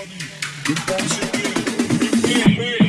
Good The bounce again. Big, big.